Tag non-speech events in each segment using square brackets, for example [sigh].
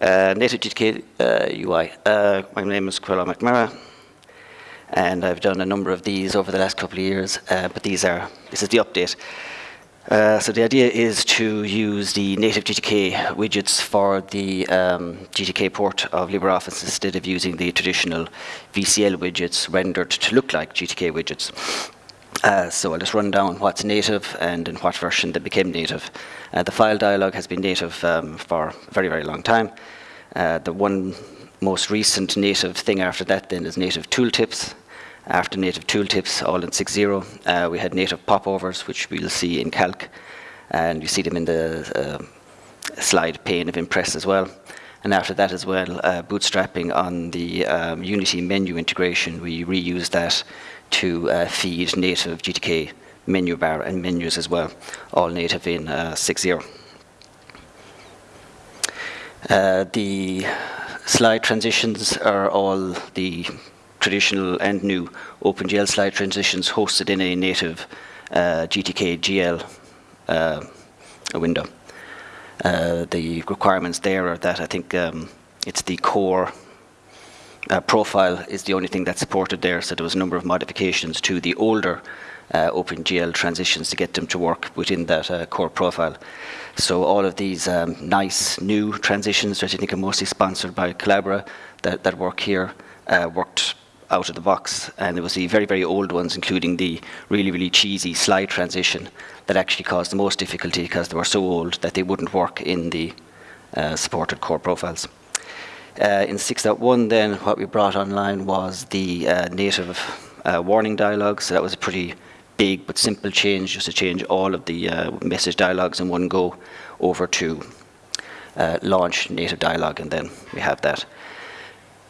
Uh, native GTK uh, UI. Uh, my name is Caolán McNamara, and I've done a number of these over the last couple of years, uh, but these are, this is the update. Uh, so the idea is to use the native GTK widgets for the um, GTK port of LibreOffice instead of using the traditional VCL widgets rendered to look like GTK widgets. Uh, so I'll just run down what's native and in what version they became native. Uh, the file dialog has been native um, for a very, very long time. Uh, the one most recent native thing after that then is native tooltips. After native tooltips, all in 6.0, uh, we had native popovers, which we'll see in Calc, and you see them in the uh, slide pane of Impress as well. And after that as well, uh, bootstrapping on the um, Unity menu integration, we reuse that to uh, feed native GTK menu bar and menus as well, all native in uh, 6.0. Uh, the slide transitions are all the traditional and new OpenGL slide transitions hosted in a native uh, GTK GL window. The requirements there are that I think um, it's the core uh, profile is the only thing that's supported there, so there was a number of modifications to the older uh, OpenGL transitions to get them to work within that uh, core profile. So all of these um, nice new transitions that I think are mostly sponsored by Collabora that, that work here uh, worked out of the box. And there was the very, very old ones, including the really, really cheesy slide transition that actually caused the most difficulty because they were so old that they wouldn't work in the uh, supported core profiles. Uh, in 6.1 then, what we brought online was the uh, native uh, warning dialogue. So that was a pretty big but simple change, just to change all of the uh, message dialogues in one go over to uh, launch native dialogue, and then we have that.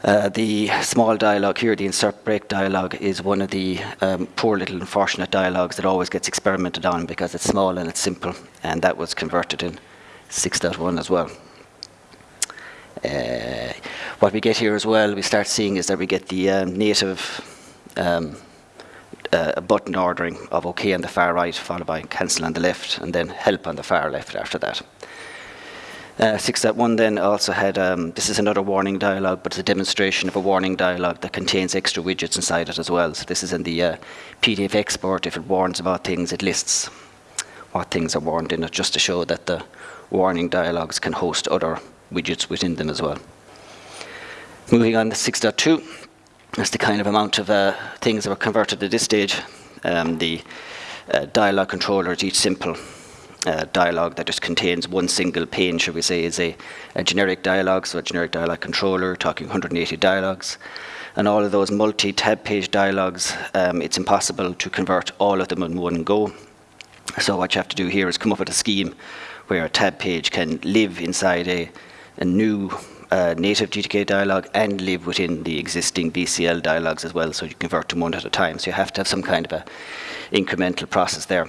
Uh, the small dialogue here, the insert break dialogue, is one of the um, poor little unfortunate dialogues that always gets experimented on because it's small and it's simple, and that was converted in 6.1 as well. Uh, what we get here as well, we start seeing is that we get the um, native um, uh, button ordering of OK on the far right, followed by cancel on the left, and then help on the far left after that. Uh, 6.1 then also had, um, this is another warning dialog, but it's a demonstration of a warning dialog that contains extra widgets inside it as well. So this is in the uh, PDF export. If it warns about things, it lists what things are warned in it, just to show that the warning dialogues can host other widgets within them as well. Moving on to 6.2, that's the kind of amount of uh, things that were converted at this stage. Um, the uh, dialog controller is each simple uh, dialog that just contains one single pane, shall we say, is a, a, generic dialog, so a generic dialog controller, talking 180 dialogs. And all of those multi-tab page dialogs, um, it's impossible to convert all of them in one go. So what you have to do here is come up with a scheme where a tab page can live inside a, a new uh, native GTK dialog and live within the existing VCL dialogs as well, so you convert them one at a time. So you have to have some kind of a incremental process there.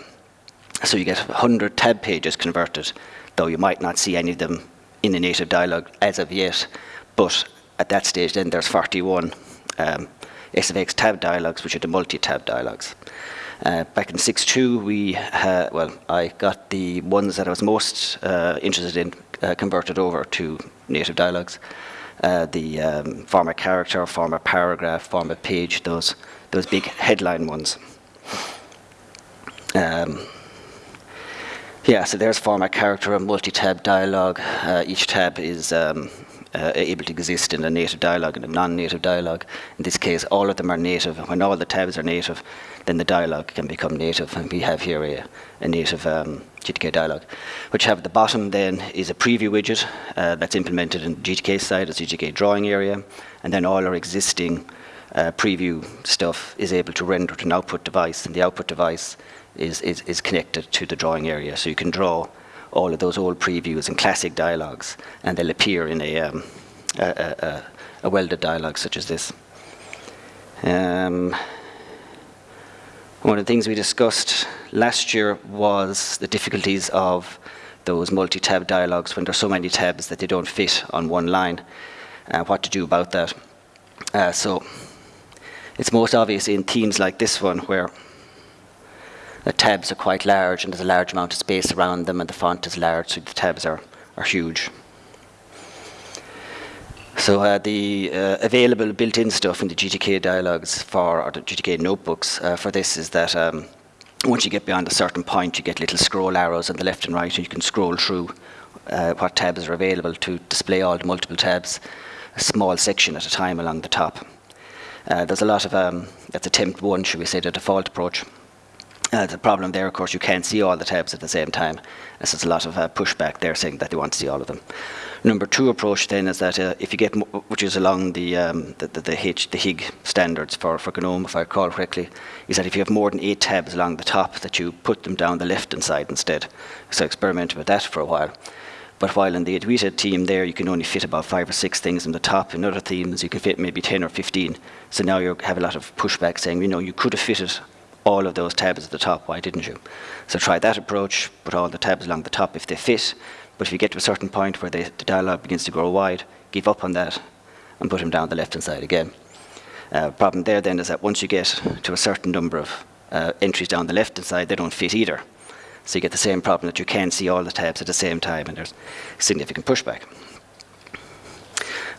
So you get 100 tab pages converted, though you might not see any of them in the native dialog as of yet. But at that stage, then there's 41 um, SFX tab dialogs, which are the multi-tab dialogs. Uh, back in 6.2, we uh, well, I got the ones that I was most uh, interested in uh, converted over to native dialogues. Uh, the um, format character, format paragraph, format page, those those big headline ones. Um, yeah, so there's format character, a multi-tab dialogue. Uh, each tab is um, uh, able to exist in a native dialogue and a non-native dialogue. In this case, all of them are native. When all the tabs are native, then the dialogue can become native. And we have here a, a native um, GTK dialog. What you have at the bottom then is a preview widget uh, that's implemented in GTK side as GTK drawing area. And then all our existing uh, preview stuff is able to render to an output device. And the output device is, is, is connected to the drawing area. So you can draw all of those old previews and classic dialogues, and they'll appear in a, um, a, a, a, welded dialogue such as this. Um, one of the things we discussed last year was the difficulties of those multi-tab dialogues when there's so many tabs that they don't fit on one line, uh, what to do about that. Uh, so it's most obvious in themes like this one where the tabs are quite large and there's a large amount of space around them and the font is large so the tabs are, are huge. So uh, the uh, available built-in stuff in the GTK dialogues for, or the GTK notebooks uh, for this is that um, once you get beyond a certain point, you get little scroll arrows on the left and right, and you can scroll through uh, what tabs are available to display all the multiple tabs, a small section at a time along the top. Uh, there's a lot of, um, that's attempt one, should we say, the default approach. Uh, the problem there, of course, you can't see all the tabs at the same time. So there's a lot of uh, pushback there saying that they want to see all of them. Number two approach then is that uh, if you get, which is along the, um, the, the, the, H, the HIG standards for, for GNOME, if I recall correctly, is that if you have more than eight tabs along the top, that you put them down the left-hand side instead. So I experimented with that for a while. But while in the Adwaita team there, you can only fit about five or six things in the top. In other themes, you can fit maybe 10 or 15. So now you have a lot of pushback saying, you know, you could have fitted all of those tabs at the top, why didn't you? So try that approach, put all the tabs along the top if they fit, but if you get to a certain point where the, the dialog begins to grow wide, give up on that and put them down the left-hand side again. Uh, problem there then is that once you get to a certain number of uh, entries down the left-hand side, they don't fit either. So you get the same problem that you can't see all the tabs at the same time and there's significant pushback.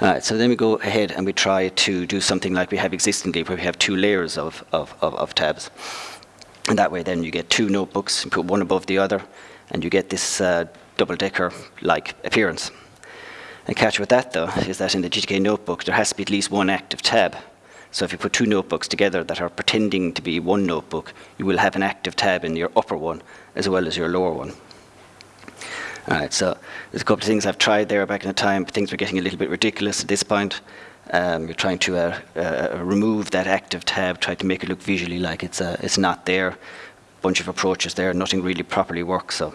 All right, so then we go ahead and we try to do something like we have existingly where we have two layers of, of, of, of tabs. And that way then you get two notebooks, you put one above the other, and you get this uh, double-decker-like appearance. The catch with that, though, is that in the GTK notebook, there has to be at least one active tab. So if you put two notebooks together that are pretending to be one notebook, you will have an active tab in your upper one as well as your lower one. All right, so there's a couple of things I've tried there back in the time, things were getting a little bit ridiculous at this point. Um, you're trying to uh, uh, remove that active tab, try to make it look visually like it's, uh, it's not there. Bunch of approaches there, nothing really properly works. So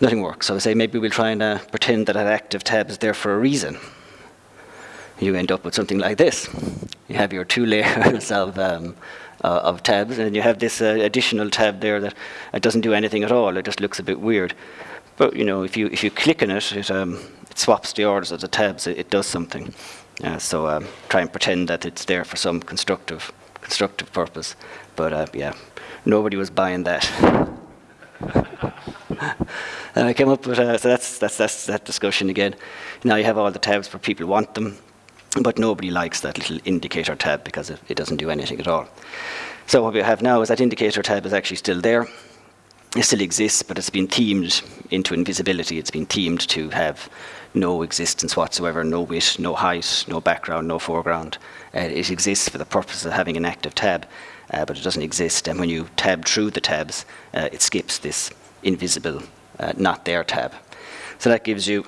nothing works. So I say maybe we'll try and uh, pretend that that active tab is there for a reason. You end up with something like this. You have your two [laughs] layers of, um, uh, of tabs, and you have this uh, additional tab there that it doesn't do anything at all. It just looks a bit weird. But you know, if you if you click on it, it, um, it swaps the orders of the tabs. It, it does something. Uh, so um, try and pretend that it's there for some constructive constructive purpose. But uh, yeah, nobody was buying that. [laughs] and I came up with, uh, so that's, that's, that's that discussion again. Now you have all the tabs where people want them, but nobody likes that little indicator tab because it, doesn't do anything at all. So what we have now is that indicator tab is actually still there. It still exists, but it's been themed into invisibility. It's been themed to have no existence whatsoever, no width, no height, no background, no foreground. Uh, it exists for the purpose of having an active tab, uh, but it doesn't exist. And when you tab through the tabs, uh, it skips this invisible, uh, not there tab. So that gives you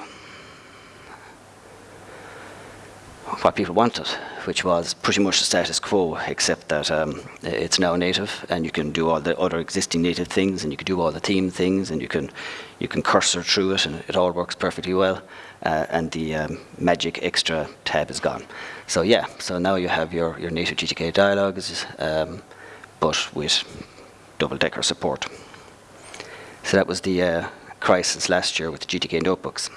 what people wanted, which was pretty much the status quo, except that um, it's now native, and you can do all the other existing native things, and you can do all the theme things, and you can you can cursor through it, and it all works perfectly well. Uh, and the um, magic extra tab is gone. So yeah, so now you have your your native GTK dialogues, um, but with double-decker support. So that was the uh, crisis last year with GTK notebooks.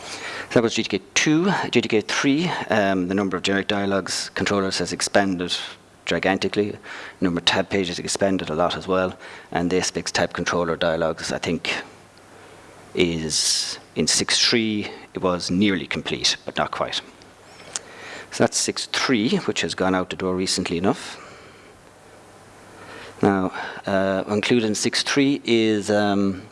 So that was GTK 2. GTK 3, um, the number of generic dialogues controllers has expanded gigantically. The number of tab pages expanded a lot as well. And the SFX tab controller dialogues, I think, is in 6.3, it was nearly complete, but not quite. So that's 6.3, which has gone out the door recently enough. Now, uh, included in 6.3 is um,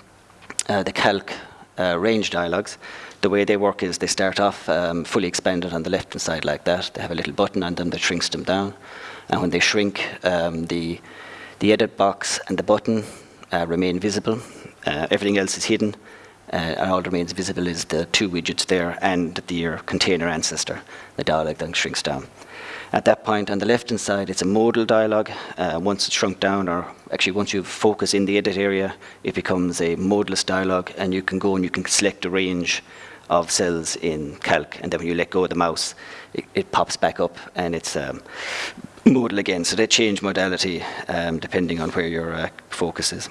uh, the calc uh, range dialogues the way they work is they start off um, fully expanded on the left-hand side like that. They have a little button on them that shrinks them down. And when they shrink, um, the, the edit box and the button uh, remain visible. Uh, everything else is hidden. Uh, and all that remains visible is the two widgets there and the, your container ancestor. The dialog then shrinks down. At that point, on the left-hand side, it's a modal dialog. Uh, once it's shrunk down, or actually once you focus in the edit area, it becomes a modeless dialog, and you can go and you can select a range of cells in Calc, and then when you let go of the mouse, it, it pops back up and it's um, modal again. So they change modality um, depending on where your uh, focus is.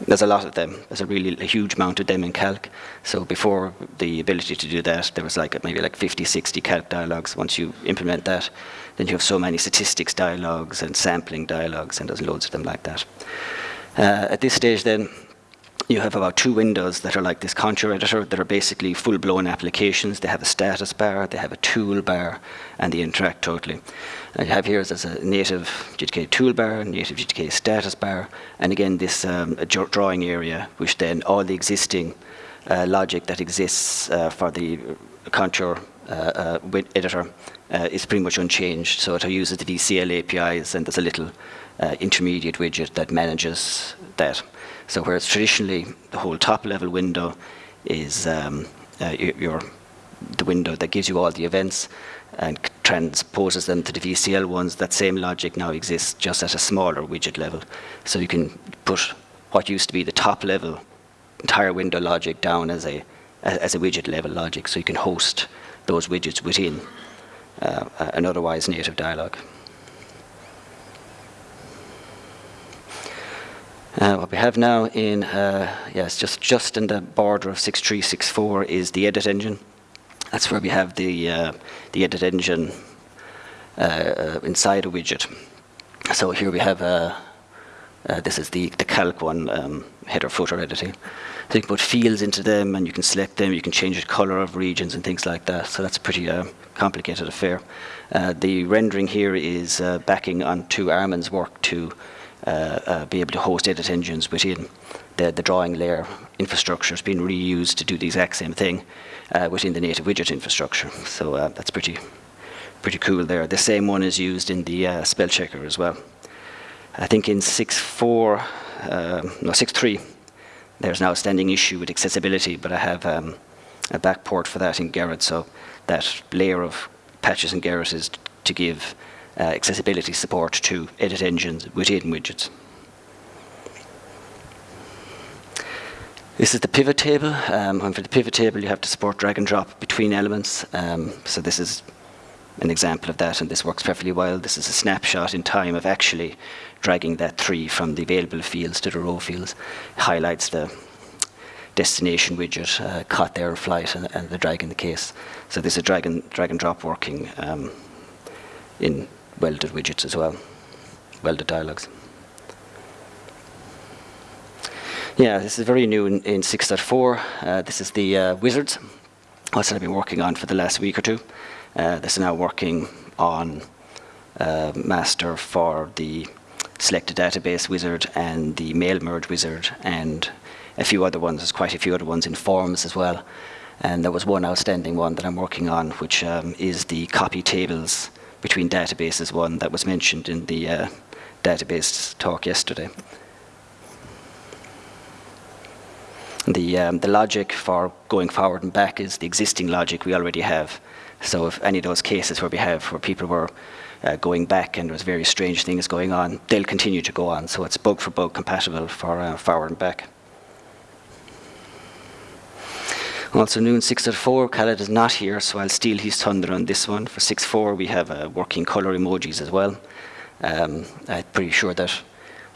There's a lot of them. There's a really a huge amount of them in Calc. So before the ability to do that, there was like maybe like 50, 60 Calc dialogues. Once you implement that, then you have so many statistics dialogues and sampling dialogues, and there's loads of them like that. Uh, at this stage then, you have about two windows that are like this contour editor that are basically full-blown applications. They have a status bar, they have a toolbar, and they interact totally. I have here is a native GTK toolbar, native GTK status bar, and again this um, drawing area, which then all the existing uh, logic that exists uh, for the contour uh, uh editor uh, is pretty much unchanged. So it uses the VCL APIs, and there's a little uh, intermediate widget that manages that. So whereas traditionally the whole top level window is um, uh, your, the window that gives you all the events and transposes them to the VCL ones, that same logic now exists just at a smaller widget level. So you can put what used to be the top level entire window logic down as a as a widget level logic, so you can host those widgets within uh, an otherwise native dialog. Uh, what we have now in, uh, yes, just, just in the border of 6364 is the edit engine. That's where we have the, uh, the edit engine uh, uh, inside a widget. So here we have, uh, this is the, the calc one, um, header footer editing. So you can put fields into them and you can select them, you can change the color of regions and things like that. So that's a pretty complicated affair. the rendering here is backing onto Armin's work to be able to host edit engines within the, the drawing layer infrastructure. It's been reused to do the exact same thing uh, within the native widget infrastructure. So uh, that's pretty, pretty cool there. The same one is used in the uh, spell checker as well. I think in 6.4, uh, no 6.3, there's now a standing issue with accessibility, but I have um, a backport for that in Gerrit, so that layer of patches in Gerrit is to give uh, accessibility support to edit engines within widgets. This is the pivot table. Um, and for the pivot table, you have to support drag and drop between elements. Um, so this is an example of that, and this works perfectly well. This is a snapshot in time of actually dragging that tree from the available fields to the row fields. Highlights the destination widget, uh, caught there flight, and, and, the drag in the case. So this is drag and, drag and drop working um, in welded widgets as well, welded dialogues. Yeah, this is very new in, in 6.4. Uh, this is the uh, wizards. That's what I've been working on for the last week or two. Uh, this is now working on uh, master for the selected database wizard and the mail merge wizard and a few other ones. There's quite a few other ones in forms as well. And there was one outstanding one that I'm working on, which um, is the copy tables between databases one that was mentioned in the uh, database talk yesterday. The, um, the logic for going forward and back is the existing logic we already have. So if any of those cases where we have where people were uh, going back and there was very strange things going on, they'll continue to go on. So it's bug for bug compatible for uh, forward and back. Also in 6.4, Khaled is not here, so I'll steal his thunder on this one. For 6.4, we have uh, working color emojis as well. Um, I'm pretty sure that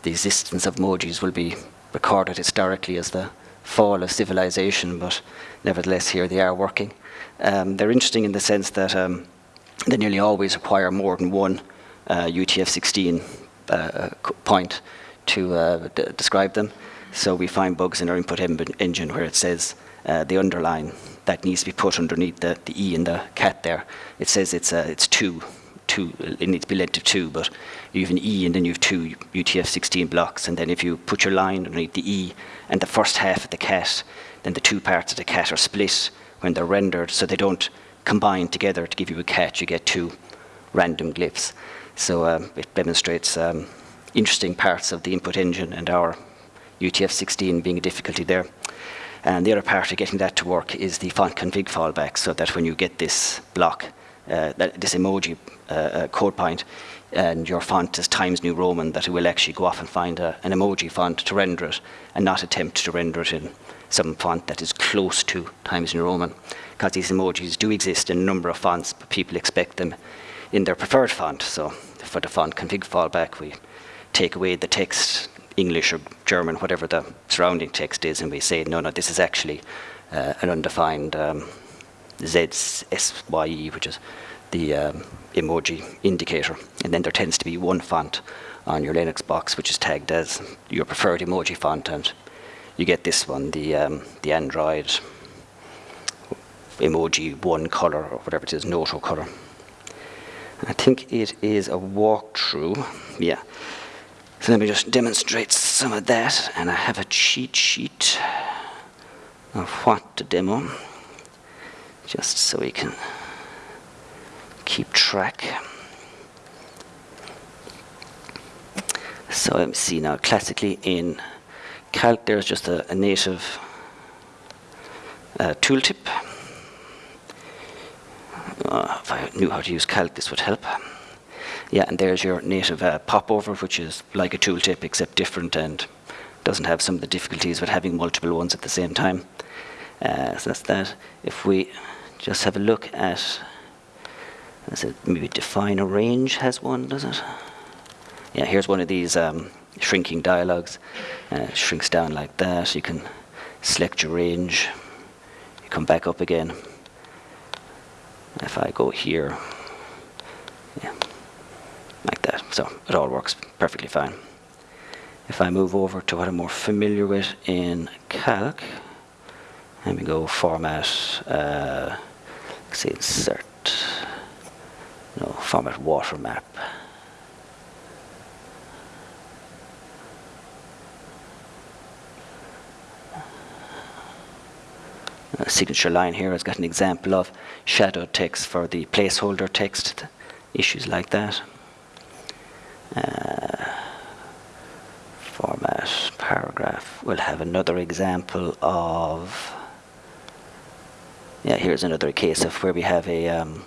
the existence of emojis will be recorded historically as the fall of civilization, but nevertheless here they are working. Um, they're interesting in the sense that um, they nearly always require more than one uh, UTF-16 uh, point to uh, describe them. So we find bugs in our input engine where it says uh, the underline that needs to be put underneath the, the E in the cat there. It says it's uh, it's two, two. It needs to be length of two, but you have an E and then you have two UTF-16 blocks, and then if you put your line underneath the E and the first half of the cat, then the two parts of the cat are split when they're rendered, so they don't combine together to give you a cat. You get two random glyphs. So um, it demonstrates um, interesting parts of the input engine and our UTF-16 being a difficulty there. And the other part of getting that to work is the font config fallback, so that when you get this block, uh, that, this emoji uh, uh, code point, and your font is Times New Roman, that it will actually go off and find a, an emoji font to render it, and not attempt to render it in some font that is close to Times New Roman. Because these emojis do exist in a number of fonts, but people expect them in their preferred font. So for the font config fallback, we take away the text English or German, whatever the surrounding text is, and we say, no, no, this is actually uh, an undefined um, ZSYE, which is the um, emoji indicator. And then there tends to be one font on your Linux box, which is tagged as your preferred emoji font, and you get this one, the, um, the Android emoji one color or whatever it is, Noto color. I think it is a walkthrough. Yeah. So let me just demonstrate some of that. And I have a cheat sheet of what to demo, just so we can keep track. So let me see now, classically in Calc there's just a, a native uh, tooltip uh, if I knew how to use Calc, this would help. Yeah, and there's your native uh, popover, which is like a tooltip except different and doesn't have some of the difficulties with having multiple ones at the same time. Uh, so that's that. If we just have a look at, does it maybe define a range has one, does it? Yeah, here's one of these um, shrinking dialogues. Uh, shrinks down like that. You can select your range. You come back up again if I go here, yeah. So it all works perfectly fine. If I move over to what I'm more familiar with in Calc, let me go format, uh, say insert, no, format watermark. signature line here has got an example of shadow text for the placeholder text, issues like that. Uh, format paragraph. We'll have another example of, yeah, here's another case of where we have a, um,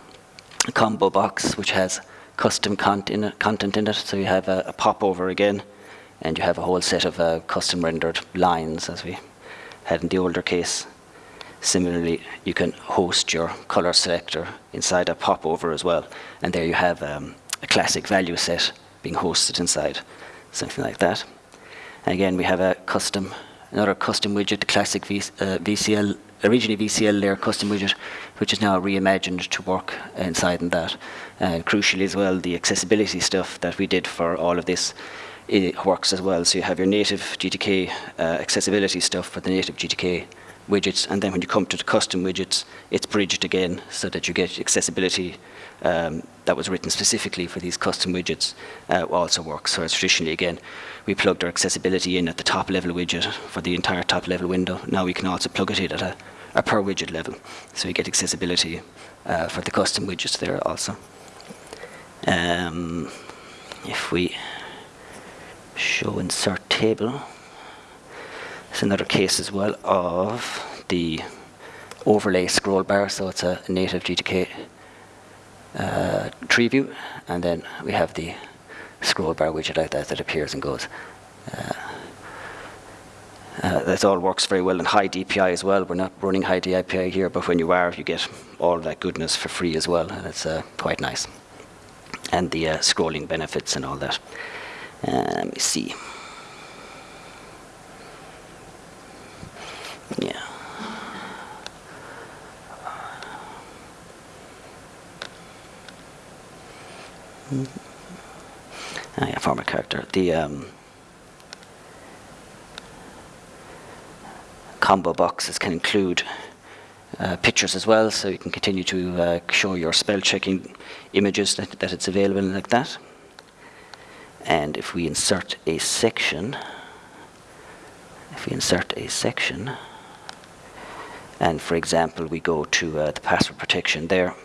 combo box which has custom content content in it. So you have a, a popover again, and you have a whole set of uh, custom rendered lines as we had in the older case. Similarly, you can host your color selector inside a popover as well. And there you have um, a classic value set being hosted inside, something like that. And again, we have a custom, another custom widget, classic v, uh, VCL, originally VCL layer custom widget, which is now reimagined to work inside in that. And crucially as well, the accessibility stuff that we did for all of this it works as well. So you have your native GTK uh, accessibility stuff for the native GTK widgets, and then when you come to the custom widgets, it's bridged again so that you get accessibility um, that was written specifically for these custom widgets uh, also works. So traditionally, again, we plugged our accessibility in at the top level widget for the entire top level window. Now we can also plug it in at a, a per widget level. So we get accessibility uh, for the custom widgets there also. Um, if we show insert table, it's another case as well of the overlay scroll bar. So it's a native GTK uh, tree view. And then we have the scroll bar widget like that that appears and goes. Uh, uh, that all works very well in high DPI as well. We're not running high DPI here, but when you are, you get all that goodness for free as well, and it's uh, quite nice. And the uh, scrolling benefits and all that. Uh, let me see. Format character. The um, combo boxes can include uh, pictures as well, so you can continue to uh, show your spell checking images that, that it's available like that. And if we insert a section, if we insert a section, and for example, we go to uh, the password protection there.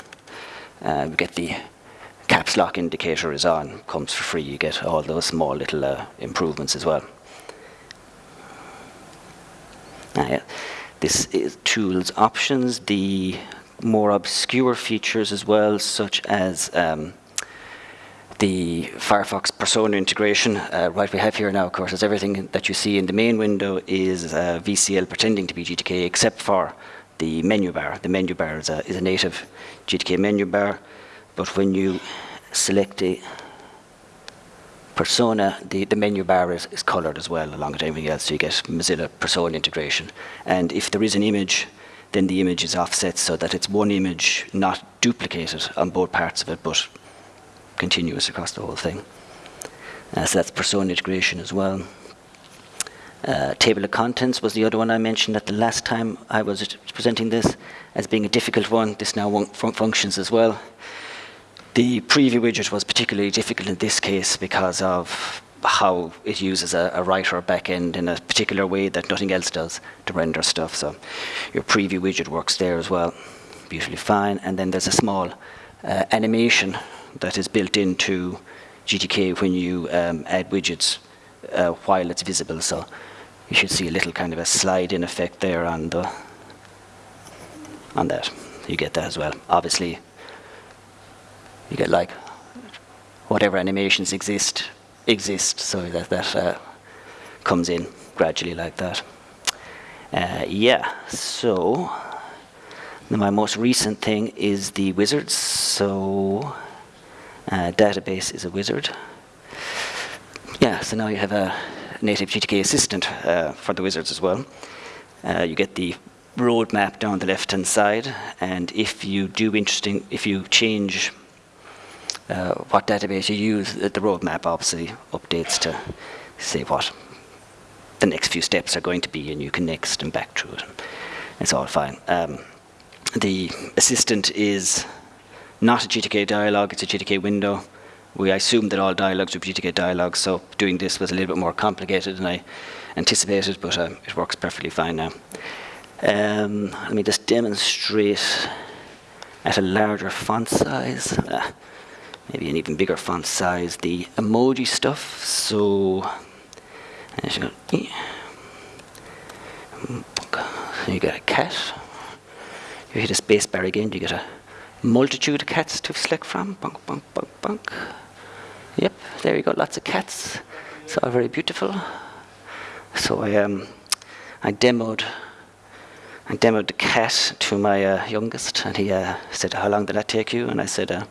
Uh, we get the caps lock indicator is on, comes for free. You get all those small little uh, improvements as well. Uh, this is tools options, the more obscure features as well, such as um, the Firefox persona integration. Uh, right we have here now, of course, is everything that you see in the main window is uh, VCL pretending to be GTK, except for the menu bar. The menu bar is a, is a native GTK menu bar, but when you select a persona, the, the menu bar is, is colored as well along with everything else, so you get Mozilla persona integration. And if there is an image, then the image is offset so that it's one image, not duplicated on both parts of it, but continuous across the whole thing. Uh, so that's persona integration as well. Uh, table of contents was the other one I mentioned at the last time I was presenting this as being a difficult one. This now fun functions as well. The preview widget was particularly difficult in this case because of how it uses a, a writer backend in a particular way that nothing else does to render stuff. So your preview widget works there as well, beautifully fine. And then there's a small uh, animation that is built into GTK when you um, add widgets uh, while it's visible. So you should see a little kind of a slide in effect there on the on that. You get that as well. Obviously, you get like whatever animations exist exist, so that that uh, comes in gradually like that. Uh, yeah, so my most recent thing is the wizards. So uh, database is a wizard. Yeah, so now you have a native GTK assistant uh, for the wizards as well. Uh, you get the roadmap down the left-hand side, and if you do interesting, if you change uh, what database you use, the roadmap obviously updates to say what the next few steps are going to be, and you can next and back through it. It's all fine. Um, the assistant is not a GTK dialog, it's a GTK window we assumed that all dialogues were GTK dialogues, so doing this was a little bit more complicated than I anticipated, but uh, it works perfectly fine now. Um, let me just demonstrate at a larger font size, uh, maybe an even bigger font size, the emoji stuff. So, you get a cat. You hit a space bar again, you get a multitude of cats to select from. Bonk, bonk, bonk, bonk. Yep, there you go, lots of cats. It's all very beautiful. So I, um, I demoed I demoed the cat to my uh, youngest, and he uh, said, "How long did that take you?" And I said, uh,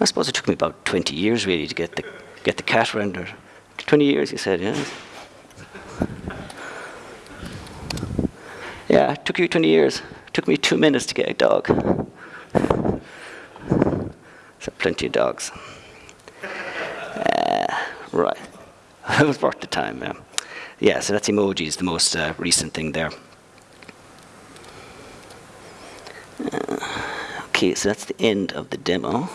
"I suppose it took me about 20 years really to get the get the cat rendered." 20 years, he said, "Yeah." yeah, it took you 20 years. It took me two minutes to get a dog. So plenty of dogs. Right. [laughs] it was worth the time, yeah. Yeah, so that's emojis, the most uh, recent thing there. Uh, okay, so that's the end of the demo.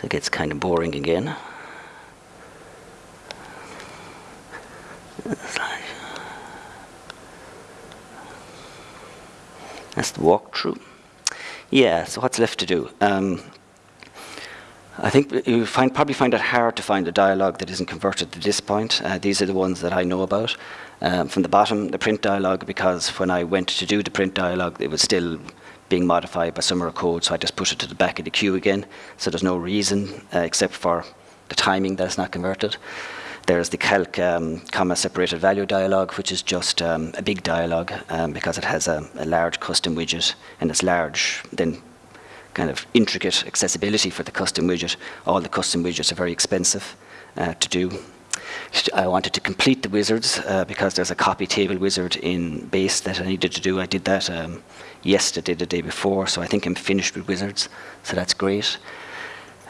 So it gets kind of boring again. That's the walkthrough. Yeah, so what's left to do? Um, I think you find, probably find it hard to find a dialogue that isn't converted to this point. Uh, these are the ones that I know about. Um, from the bottom, the print dialogue, because when I went to do the print dialogue, it was still being modified by some of code, so I just put it to the back of the queue again. So there's no reason, uh, except for the timing that it's not converted. There's the calc um, comma separated value dialog, which is just um, a big dialog um, because it has a, a, large custom widget and it's large, then kind of intricate accessibility for the custom widget. All the custom widgets are very expensive uh, to do. I wanted to complete the wizards uh, because there's a copy table wizard in base that I needed to do. I did that um, yesterday, the day before, so I think I'm finished with wizards, so that's great.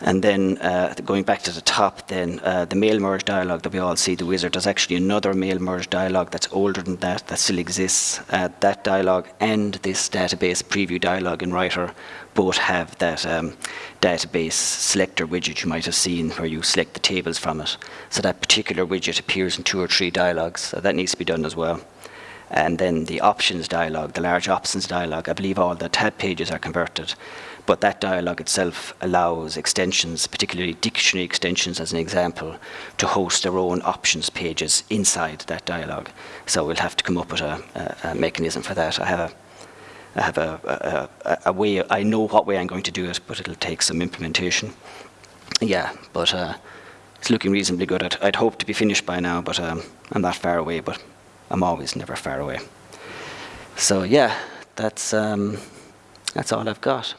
And then uh, going back to the top, then uh, the mail merge dialog that we all see, the wizard, there's actually another mail merge dialog that's older than that, that still exists. Uh, that dialog and this database preview dialog in Writer both have that um, database selector widget you might have seen where you select the tables from it. So that particular widget appears in two or three dialogues. So that needs to be done as well. And then the options dialog, the large options dialog, I believe all the tab pages are converted. But that dialog itself allows extensions, particularly dictionary extensions as an example, to host their own options pages inside that dialog. So we'll have to come up with a, a, a mechanism for that. I have a I have a, a, a, way, I know what way I'm going to do it, but it'll take some implementation. Yeah, but uh, it's looking reasonably good. I'd, I'd hope to be finished by now, but um, I'm not far away, but I'm always never far away. So yeah, that's, um, that's all I've got.